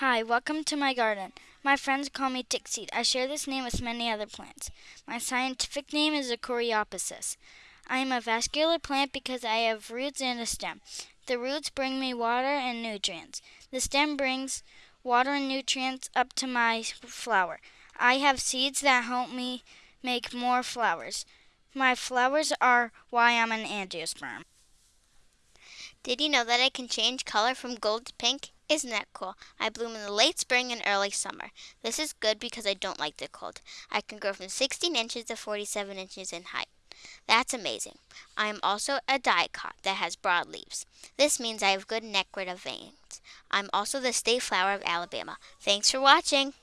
Hi, welcome to my garden. My friends call me Tickseed. I share this name with many other plants. My scientific name is a Coreopsis. I am a vascular plant because I have roots and a stem. The roots bring me water and nutrients. The stem brings water and nutrients up to my flower. I have seeds that help me make more flowers. My flowers are why I'm an angiosperm. Did you know that I can change color from gold to pink? Isn't that cool? I bloom in the late spring and early summer. This is good because I don't like the cold. I can grow from 16 inches to 47 inches in height. That's amazing. I am also a dicot that has broad leaves. This means I have good nectar veins. I'm also the state flower of Alabama. Thanks for watching.